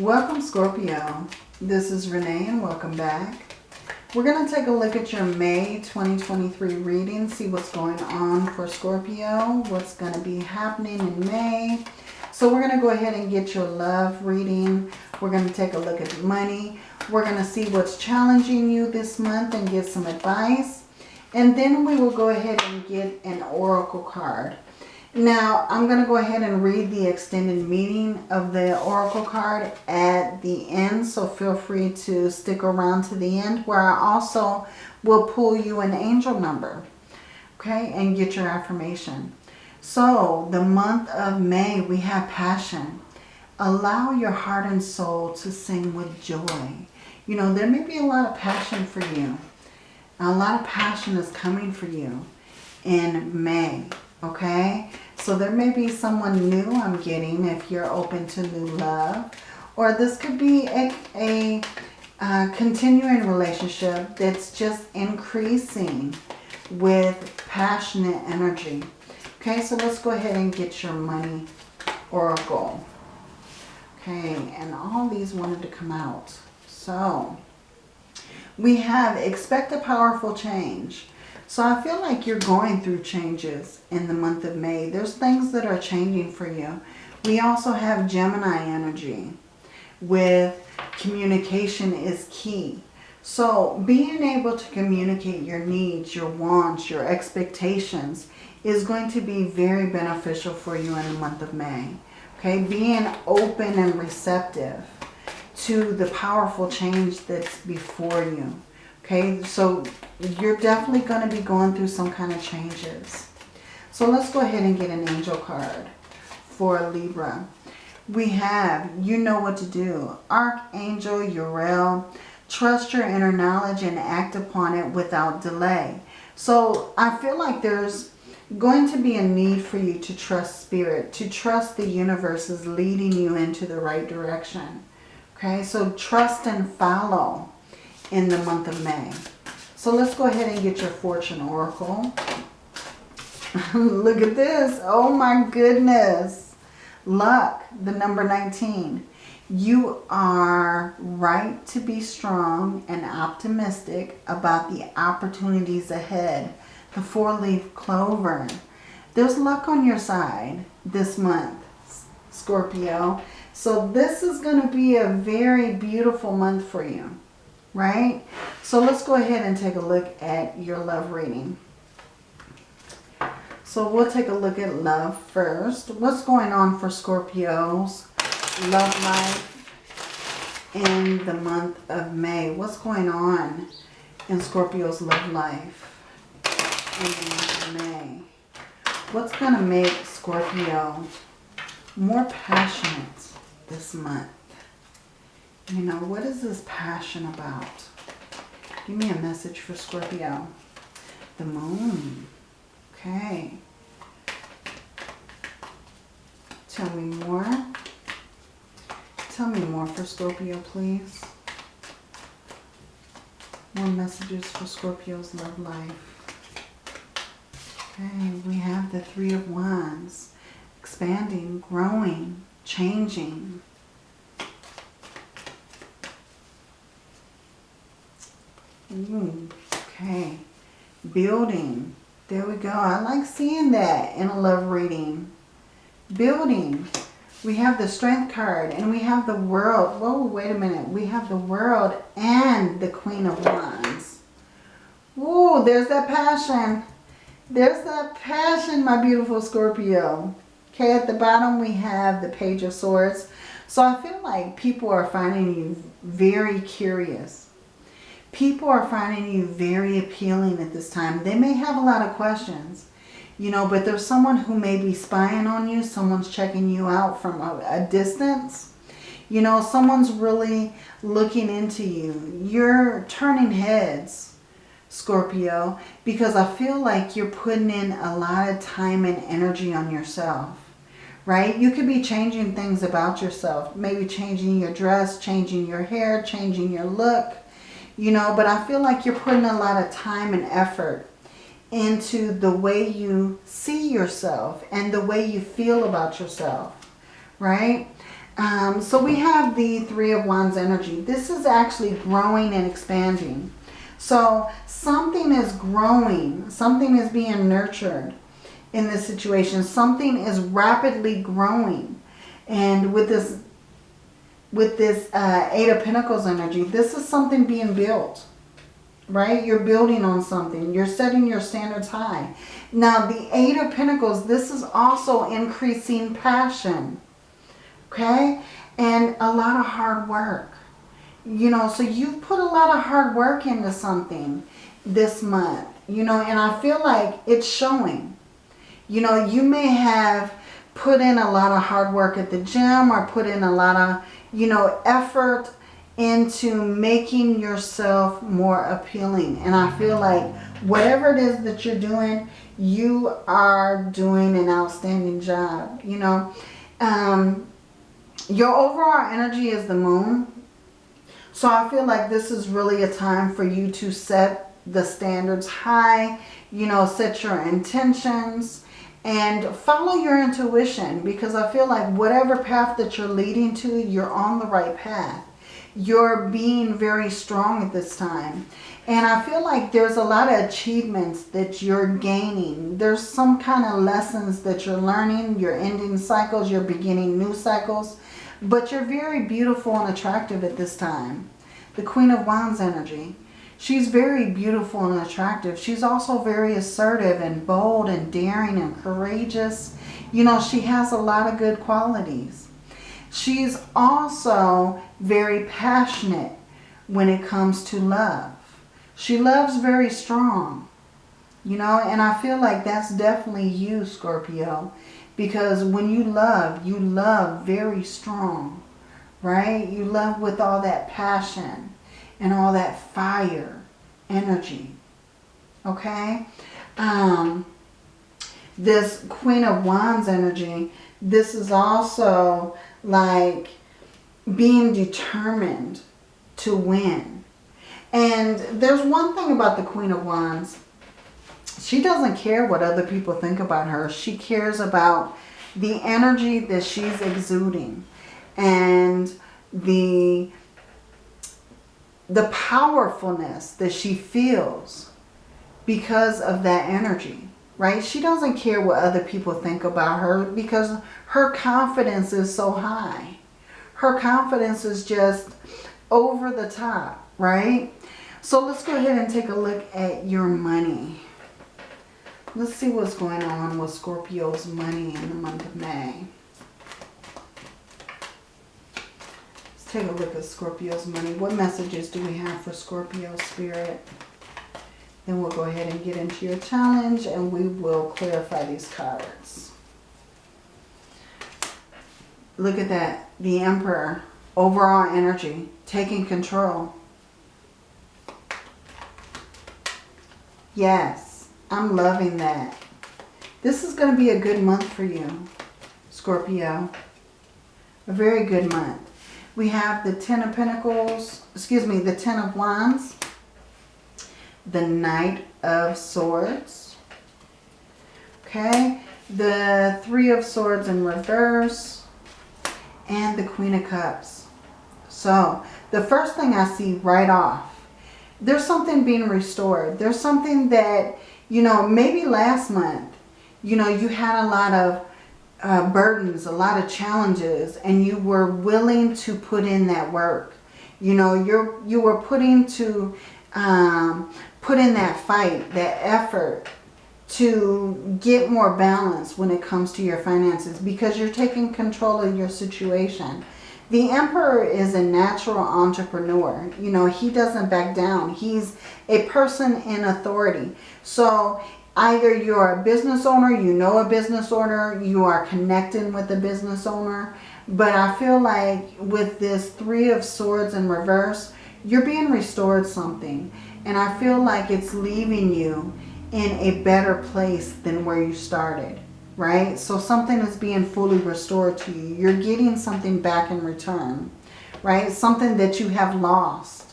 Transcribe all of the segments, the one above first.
Welcome Scorpio. This is Renee and welcome back. We're going to take a look at your May 2023 reading, see what's going on for Scorpio, what's going to be happening in May. So we're going to go ahead and get your love reading. We're going to take a look at money. We're going to see what's challenging you this month and get some advice. And then we will go ahead and get an oracle card. Now, I'm going to go ahead and read the extended meaning of the Oracle card at the end. So feel free to stick around to the end where I also will pull you an angel number. Okay, and get your affirmation. So, the month of May, we have passion. Allow your heart and soul to sing with joy. You know, there may be a lot of passion for you. A lot of passion is coming for you in May okay? So there may be someone new I'm getting if you're open to new love. Or this could be a, a, continuing relationship that's just increasing with passionate energy. Okay, so let's go ahead and get your money oracle. Okay, and all these wanted to come out. So, we have expect a powerful change. So I feel like you're going through changes in the month of May. There's things that are changing for you. We also have Gemini energy with communication is key. So being able to communicate your needs, your wants, your expectations is going to be very beneficial for you in the month of May. Okay, being open and receptive to the powerful change that's before you. Okay, so you're definitely going to be going through some kind of changes. So let's go ahead and get an angel card for Libra. We have, you know what to do. Archangel Uriel, trust your inner knowledge and act upon it without delay. So I feel like there's going to be a need for you to trust spirit, to trust the universe is leading you into the right direction. Okay, so trust and follow in the month of May. So let's go ahead and get your fortune oracle. Look at this. Oh my goodness. Luck, the number 19. You are right to be strong and optimistic about the opportunities ahead. The four-leaf clover. There's luck on your side this month, Scorpio. So this is going to be a very beautiful month for you right? So let's go ahead and take a look at your love reading. So we'll take a look at love first. What's going on for Scorpio's love life in the month of May? What's going on in Scorpio's love life in May? What's going to make Scorpio more passionate this month? You know, what is this passion about? Give me a message for Scorpio. The moon. Okay. Tell me more. Tell me more for Scorpio, please. More messages for Scorpio's love life. Okay, we have the Three of Wands. Expanding, growing, changing. Mm, okay. Building. There we go. I like seeing that in a love reading. Building. We have the Strength card and we have the World. Whoa, wait a minute. We have the World and the Queen of Wands. Ooh, there's that passion. There's that passion, my beautiful Scorpio. Okay, at the bottom we have the Page of Swords. So I feel like people are finding you very curious people are finding you very appealing at this time. They may have a lot of questions, you know, but there's someone who may be spying on you. Someone's checking you out from a, a distance. You know, someone's really looking into you. You're turning heads, Scorpio, because I feel like you're putting in a lot of time and energy on yourself right? You could be changing things about yourself. Maybe changing your dress, changing your hair, changing your look you know, but I feel like you're putting a lot of time and effort into the way you see yourself and the way you feel about yourself, right? Um, so we have the Three of Wands energy. This is actually growing and expanding. So something is growing. Something is being nurtured in this situation. Something is rapidly growing. And with this with this uh, Eight of Pentacles energy, this is something being built, right? You're building on something. You're setting your standards high. Now, the Eight of Pentacles, this is also increasing passion, okay? And a lot of hard work. You know, so you've put a lot of hard work into something this month, you know, and I feel like it's showing. You know, you may have put in a lot of hard work at the gym or put in a lot of you know, effort into making yourself more appealing. And I feel like whatever it is that you're doing, you are doing an outstanding job, you know. Um, your overall energy is the moon. So I feel like this is really a time for you to set the standards high, you know, set your intentions, and follow your intuition because I feel like whatever path that you're leading to, you're on the right path. You're being very strong at this time. And I feel like there's a lot of achievements that you're gaining. There's some kind of lessons that you're learning. You're ending cycles. You're beginning new cycles. But you're very beautiful and attractive at this time. The Queen of Wands energy. She's very beautiful and attractive. She's also very assertive and bold and daring and courageous. You know, she has a lot of good qualities. She's also very passionate when it comes to love. She loves very strong. You know, and I feel like that's definitely you, Scorpio. Because when you love, you love very strong. Right? You love with all that passion and all that fire energy. Okay? Um, this Queen of Wands energy, this is also like being determined to win. And there's one thing about the Queen of Wands. She doesn't care what other people think about her. She cares about the energy that she's exuding and the the powerfulness that she feels because of that energy, right? She doesn't care what other people think about her because her confidence is so high. Her confidence is just over the top, right? So let's go ahead and take a look at your money. Let's see what's going on with Scorpio's money in the month of May. Take a look at Scorpio's money. What messages do we have for Scorpio Spirit? Then we'll go ahead and get into your challenge and we will clarify these cards. Look at that. The Emperor. Overall energy. Taking control. Yes. I'm loving that. This is going to be a good month for you, Scorpio. A very good month. We have the Ten of Pentacles, excuse me, the Ten of Wands, the Knight of Swords, okay, the Three of Swords in reverse, and the Queen of Cups. So, the first thing I see right off, there's something being restored. There's something that, you know, maybe last month, you know, you had a lot of uh, burdens, a lot of challenges, and you were willing to put in that work. You know, you're you were putting to um, put in that fight, that effort to get more balance when it comes to your finances because you're taking control of your situation. The Emperor is a natural entrepreneur. You know, he doesn't back down. He's a person in authority. So Either you're a business owner, you know a business owner, you are connecting with a business owner. But I feel like with this Three of Swords in reverse, you're being restored something. And I feel like it's leaving you in a better place than where you started, right? So something is being fully restored to you. You're getting something back in return, right? Something that you have lost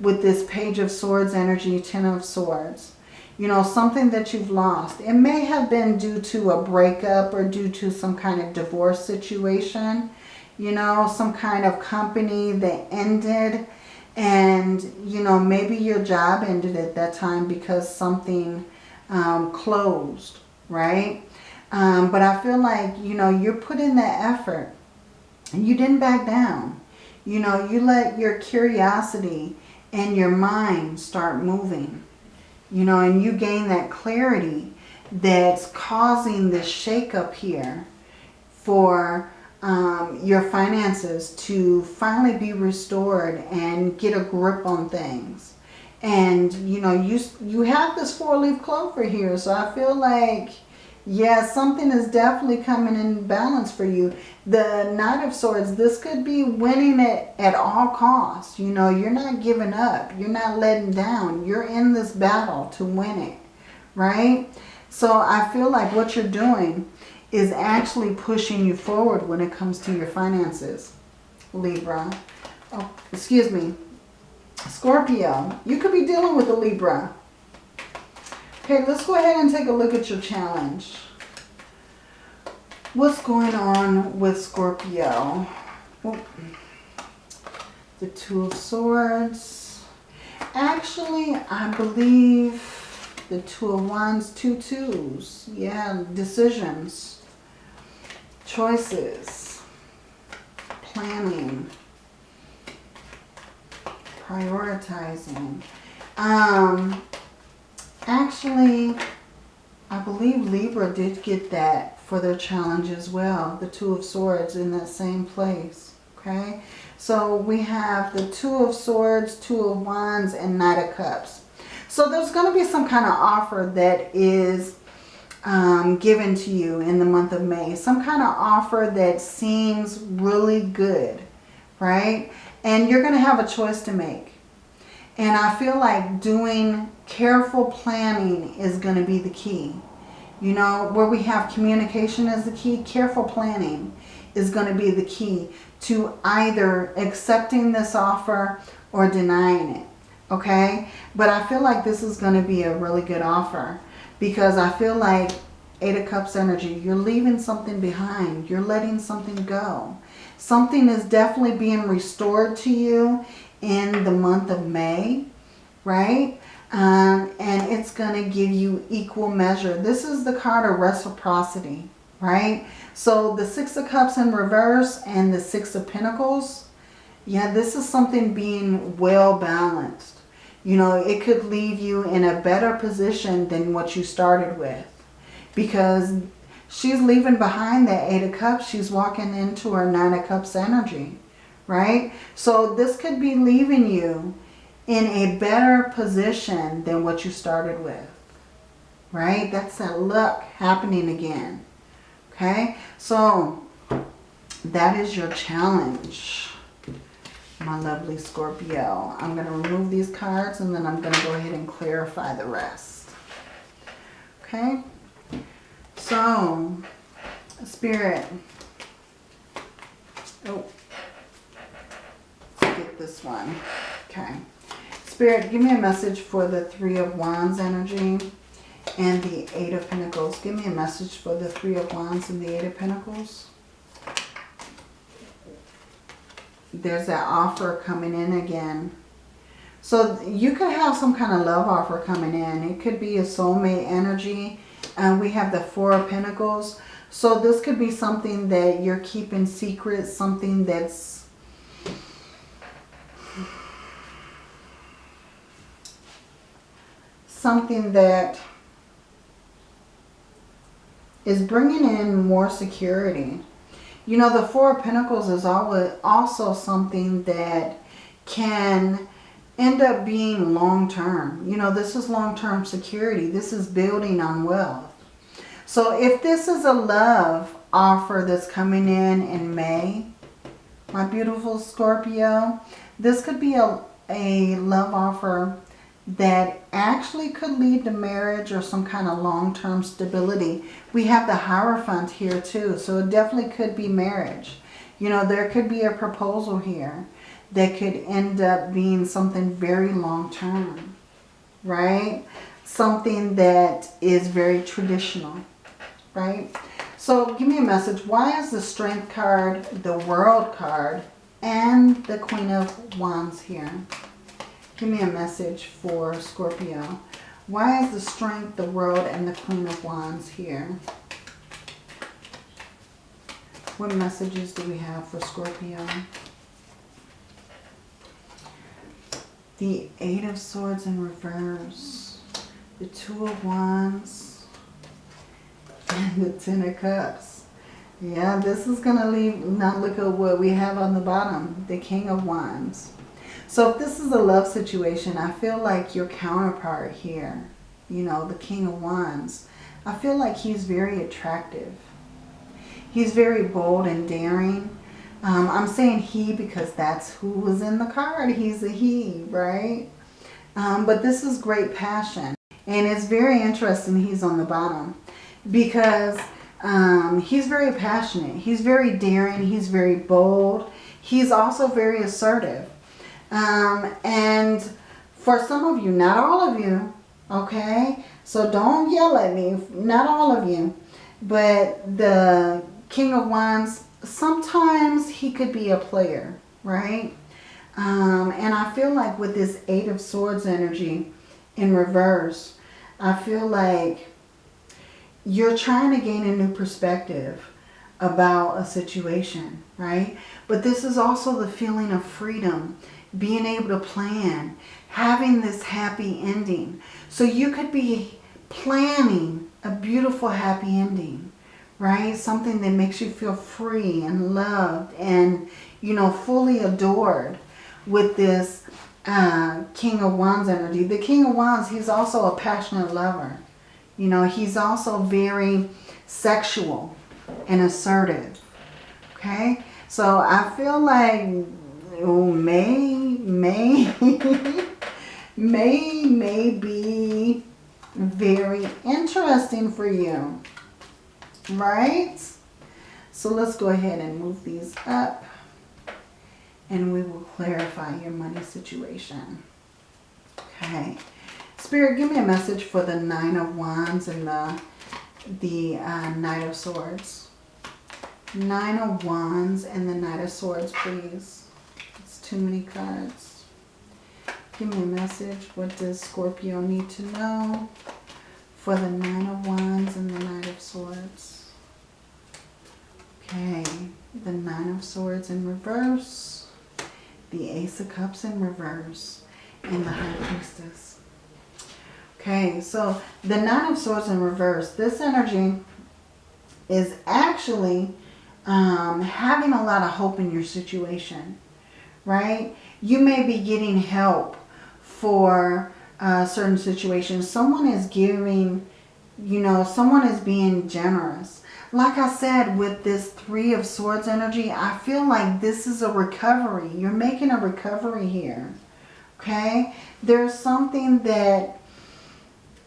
with this Page of Swords energy, Ten of Swords you know, something that you've lost. It may have been due to a breakup or due to some kind of divorce situation, you know, some kind of company that ended and, you know, maybe your job ended at that time because something um, closed, right? Um, but I feel like, you know, you're putting that effort and you didn't back down. You know, you let your curiosity and your mind start moving, you know, and you gain that clarity that's causing this shakeup here for um, your finances to finally be restored and get a grip on things. And, you know, you, you have this four-leaf clover here, so I feel like yeah, something is definitely coming in balance for you. The Knight of Swords, this could be winning it at all costs. You know, you're not giving up. You're not letting down. You're in this battle to win it, right? So I feel like what you're doing is actually pushing you forward when it comes to your finances, Libra. Oh, excuse me. Scorpio, you could be dealing with a Libra. Okay, let's go ahead and take a look at your challenge. What's going on with Scorpio? Oh, the Two of Swords. Actually, I believe the Two of Wands, two twos. Yeah, decisions, choices, planning, prioritizing. Um, Actually, I believe Libra did get that for their challenge as well. The Two of Swords in that same place. Okay. So we have the Two of Swords, Two of Wands, and Knight of Cups. So there's going to be some kind of offer that is um, given to you in the month of May. Some kind of offer that seems really good. Right. And you're going to have a choice to make. And I feel like doing careful planning is going to be the key. You know, where we have communication as the key, careful planning is going to be the key to either accepting this offer or denying it. Okay? But I feel like this is going to be a really good offer because I feel like Eight of Cups energy, you're leaving something behind. You're letting something go. Something is definitely being restored to you in the month of May, right? Um, and it's going to give you equal measure. This is the card of reciprocity, right? So the Six of Cups in reverse and the Six of Pentacles, yeah, this is something being well balanced. You know, it could leave you in a better position than what you started with. Because she's leaving behind that Eight of Cups. She's walking into her Nine of Cups energy right? So this could be leaving you in a better position than what you started with, right? That's that luck happening again, okay? So that is your challenge, my lovely Scorpio. I'm going to remove these cards and then I'm going to go ahead and clarify the rest, okay? So, Spirit, oh, get this one. Okay. Spirit, give me a message for the Three of Wands energy and the Eight of Pentacles. Give me a message for the Three of Wands and the Eight of Pentacles. There's that offer coming in again. So you could have some kind of love offer coming in. It could be a soulmate energy. And we have the Four of Pentacles. So this could be something that you're keeping secret. Something that's something that is bringing in more security. You know, the Four of Pentacles is also something that can end up being long-term. You know, this is long-term security. This is building on wealth. So if this is a love offer that's coming in in May, my beautiful Scorpio, this could be a, a love offer that actually could lead to marriage or some kind of long-term stability. We have the Hierophant here too, so it definitely could be marriage. You know, there could be a proposal here that could end up being something very long-term, right? Something that is very traditional, right? So give me a message. Why is the Strength card, the World card, and the Queen of Wands here? Give me a message for Scorpio. Why is the Strength, the World, and the Queen of Wands here? What messages do we have for Scorpio? The Eight of Swords in reverse. The Two of Wands. And the Ten of Cups. Yeah, this is going to leave, not look at what we have on the bottom. The King of Wands. So if this is a love situation, I feel like your counterpart here, you know, the King of Wands, I feel like he's very attractive. He's very bold and daring. Um, I'm saying he because that's who was in the card. He's a he, right? Um, but this is great passion. And it's very interesting he's on the bottom. Because um, he's very passionate. He's very daring. He's very bold. He's also very assertive. Um, and for some of you, not all of you, okay? So don't yell at me. Not all of you. But the King of Wands, sometimes he could be a player, right? Um, and I feel like with this Eight of Swords energy in reverse, I feel like you're trying to gain a new perspective about a situation, right? But this is also the feeling of freedom, being able to plan, having this happy ending. So you could be planning a beautiful happy ending right? Something that makes you feel free and loved and, you know, fully adored with this uh, King of Wands energy. The King of Wands, he's also a passionate lover. You know, he's also very sexual and assertive. Okay? So I feel like oh, May, May, May may be very interesting for you right? So let's go ahead and move these up and we will clarify your money situation. Okay. Spirit, give me a message for the Nine of Wands and the, the uh, Knight of Swords. Nine of Wands and the Knight of Swords, please. Too many cards. Give me a message. What does Scorpio need to know for the Nine of Wands and the Knight of Swords? Okay, the Nine of Swords in reverse, the Ace of Cups in reverse, and the High Priestess. Okay, so the Nine of Swords in reverse, this energy is actually um, having a lot of hope in your situation, right? You may be getting help for uh, certain situations. Someone is giving, you know, someone is being generous like I said, with this Three of Swords energy, I feel like this is a recovery. You're making a recovery here. Okay? There's something that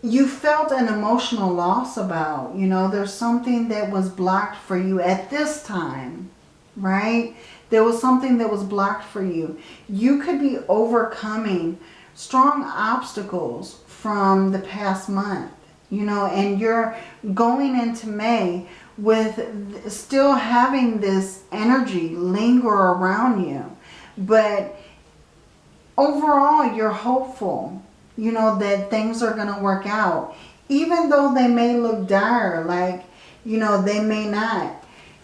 you felt an emotional loss about. You know, there's something that was blocked for you at this time. Right? There was something that was blocked for you. You could be overcoming strong obstacles from the past month. You know, and you're going into May with still having this energy linger around you. But overall, you're hopeful, you know, that things are going to work out. Even though they may look dire, like, you know, they may not.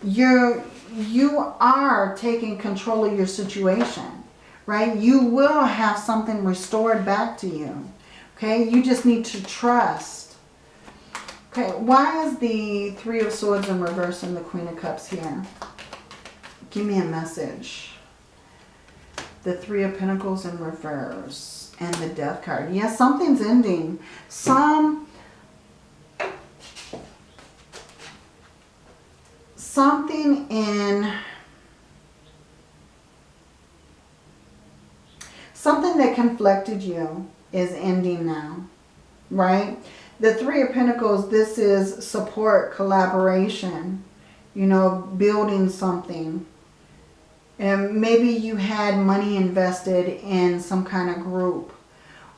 You're, you are taking control of your situation, right? You will have something restored back to you, okay? You just need to trust Okay, why is the Three of Swords in reverse and the Queen of Cups here? Give me a message. The Three of Pentacles in reverse and the Death card. Yes, something's ending. Some... Something in... Something that conflicted you is ending now, right? the Three of Pentacles, this is support, collaboration, you know, building something. And maybe you had money invested in some kind of group.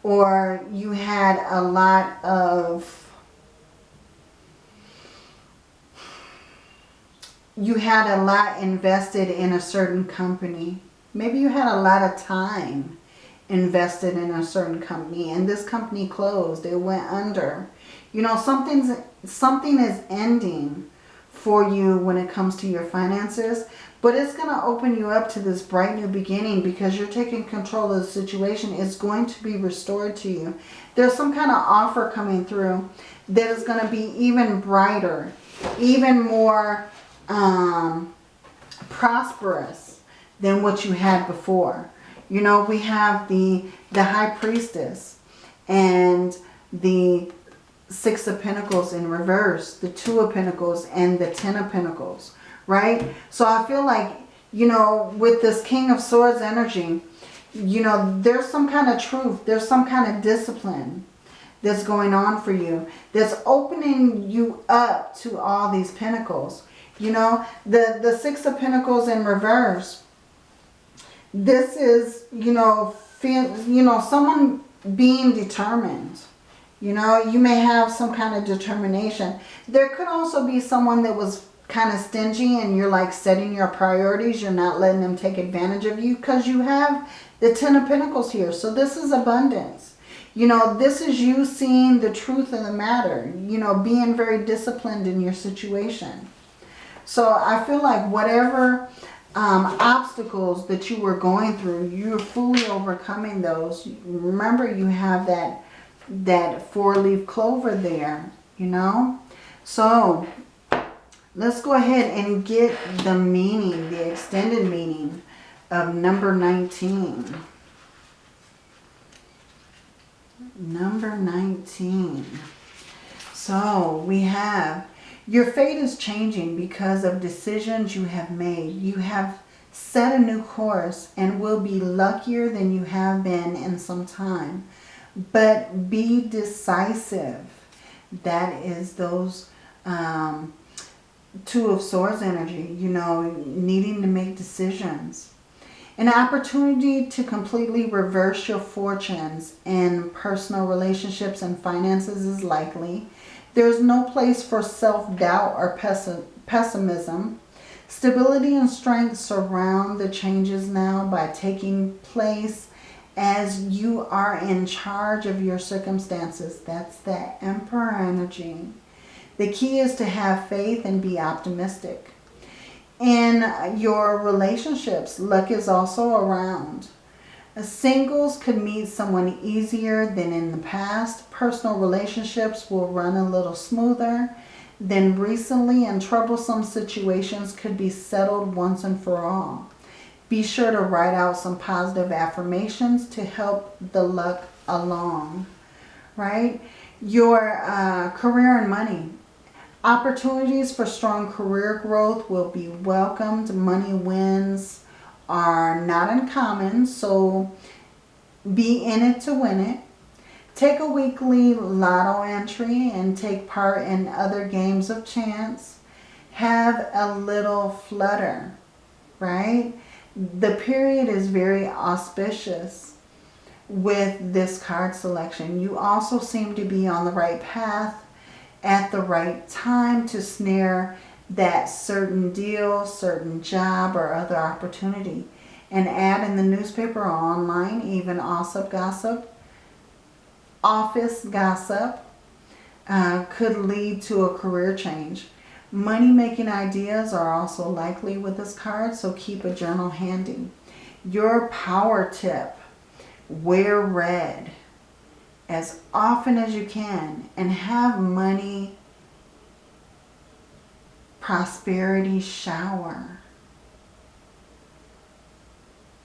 Or you had a lot of you had a lot invested in a certain company. Maybe you had a lot of time invested in a certain company and this company closed. It went under. You know, something's something is ending for you when it comes to your finances. But it's going to open you up to this bright new beginning because you're taking control of the situation. It's going to be restored to you. There's some kind of offer coming through that is going to be even brighter, even more um, prosperous than what you had before. You know, we have the, the High Priestess and the Six of Pentacles in reverse, the Two of Pentacles and the Ten of Pentacles, right? So I feel like, you know, with this King of Swords energy, you know, there's some kind of truth. There's some kind of discipline that's going on for you. That's opening you up to all these pentacles. You know, the, the Six of Pentacles in reverse. This is, you know, you know, someone being determined you know, you may have some kind of determination. There could also be someone that was kind of stingy and you're like setting your priorities. You're not letting them take advantage of you because you have the Ten of Pentacles here. So this is abundance. You know, this is you seeing the truth of the matter. You know, being very disciplined in your situation. So I feel like whatever um, obstacles that you were going through, you're fully overcoming those. Remember, you have that that four-leaf clover there, you know. So let's go ahead and get the meaning, the extended meaning of number 19. Number 19. So we have, your fate is changing because of decisions you have made. You have set a new course and will be luckier than you have been in some time but be decisive. That is those um, Two of Swords energy, you know, needing to make decisions. An opportunity to completely reverse your fortunes in personal relationships and finances is likely. There's no place for self-doubt or pessimism. Stability and strength surround the changes now by taking place as you are in charge of your circumstances. That's that Emperor energy. The key is to have faith and be optimistic. In your relationships, luck is also around. A singles could meet someone easier than in the past. Personal relationships will run a little smoother than recently and troublesome situations could be settled once and for all. Be sure to write out some positive affirmations to help the luck along, right? Your uh, career and money. Opportunities for strong career growth will be welcomed. Money wins are not uncommon, so be in it to win it. Take a weekly lotto entry and take part in other games of chance. Have a little flutter, right? the period is very auspicious with this card selection. You also seem to be on the right path at the right time to snare that certain deal, certain job, or other opportunity. An ad in the newspaper or online, even gossip gossip, office gossip, uh, could lead to a career change. Money-making ideas are also likely with this card, so keep a journal handy. Your power tip, wear red as often as you can and have money prosperity shower.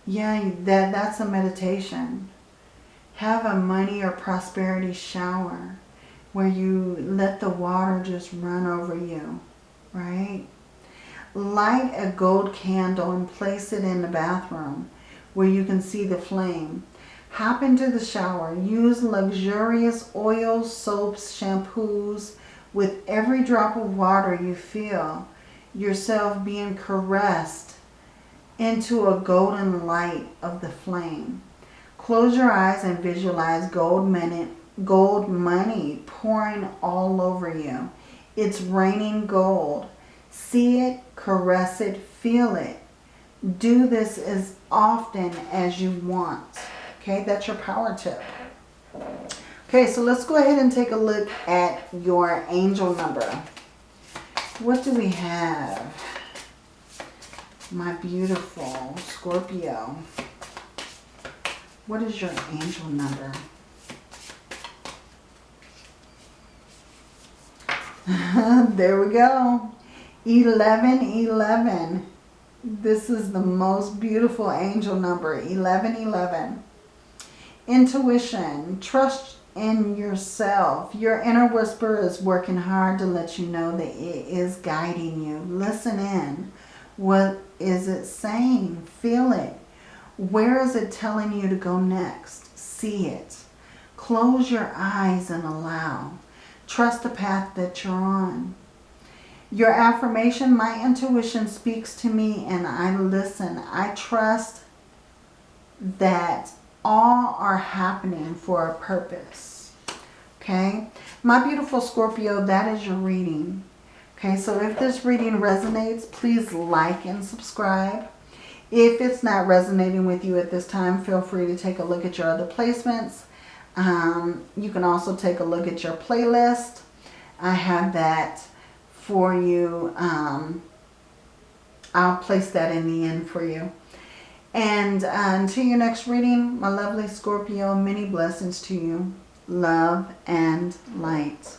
Yeah, that, that's a meditation. Have a money or prosperity shower where you let the water just run over you right? Light a gold candle and place it in the bathroom where you can see the flame. Hop into the shower. Use luxurious oils, soaps, shampoos. With every drop of water you feel yourself being caressed into a golden light of the flame. Close your eyes and visualize gold money, gold money pouring all over you. It's raining gold. See it, caress it, feel it. Do this as often as you want. Okay, that's your power tip. Okay, so let's go ahead and take a look at your angel number. What do we have? My beautiful Scorpio. What is your angel number? there we go. 1111. This is the most beautiful angel number. 1111. Intuition. Trust in yourself. Your inner whisper is working hard to let you know that it is guiding you. Listen in. What is it saying? Feel it. Where is it telling you to go next? See it. Close your eyes and allow. Trust the path that you're on. Your affirmation, my intuition speaks to me and I listen. I trust that all are happening for a purpose. Okay? My beautiful Scorpio, that is your reading. Okay, so if this reading resonates, please like and subscribe. If it's not resonating with you at this time, feel free to take a look at your other placements. Um, you can also take a look at your playlist. I have that for you. Um, I'll place that in the end for you. And uh, until your next reading, my lovely Scorpio, many blessings to you. Love and light.